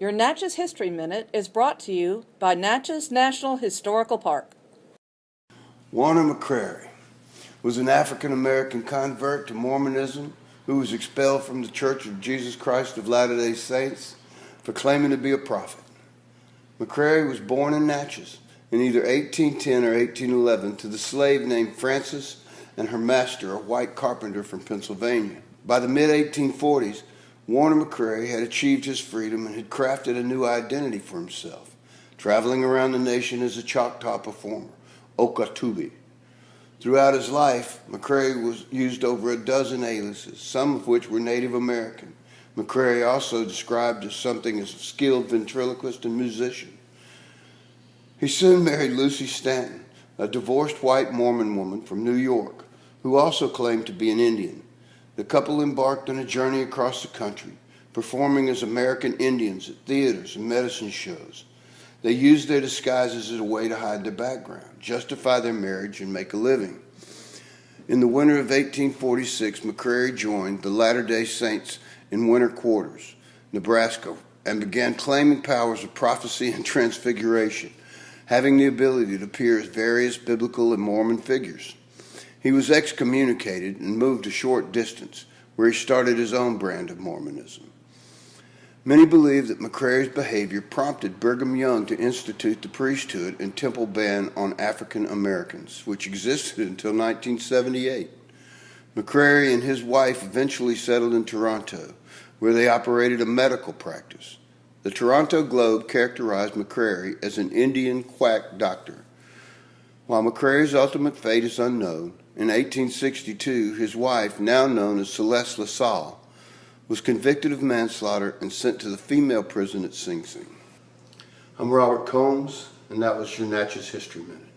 Your Natchez History Minute is brought to you by Natchez National Historical Park. Warner McCrary was an African American convert to Mormonism who was expelled from the Church of Jesus Christ of Latter day Saints for claiming to be a prophet. McCrary was born in Natchez in either 1810 or 1811 to the slave named Frances and her master, a white carpenter from Pennsylvania. By the mid 1840s, Warner McCrary had achieved his freedom and had crafted a new identity for himself, traveling around the nation as a Choctaw performer, Okah Tubbee. Throughout his life, McCrary was used over a dozen aliases, some of which were Native American. McCrary also described as something as a skilled ventriloquist and musician. He soon married Lucy Stanton, a divorced white Mormon woman from New York, who also claimed to be an Indian. The couple embarked on a journey across the country, performing as American Indians at theaters and medicine shows. They used their disguises as a way to hide their background, justify their marriage, and make a living. In the winter of 1846, McCrary joined the Latter day Saints in Winter Quarters, Nebraska, and began claiming powers of prophecy and transfiguration, having the ability to appear as various biblical and Mormon figures. He was excommunicated and moved a short distance, where he started his own brand of Mormonism. Many believe that McCrary's behavior prompted Brigham Young to institute the priesthood and temple ban on African Americans, which existed until 1978. McCrary and his wife eventually settled in Toronto, where they operated a medical practice. The Toronto Globe characterized McCrary as an Indian quack doctor. While McCrary's ultimate fate is unknown, in 1862 his wife, now known as Celeste LaSalle, was convicted of manslaughter and sent to the female prison at Sing Sing. I'm Robert Combs, and that was your Natchez History Minute.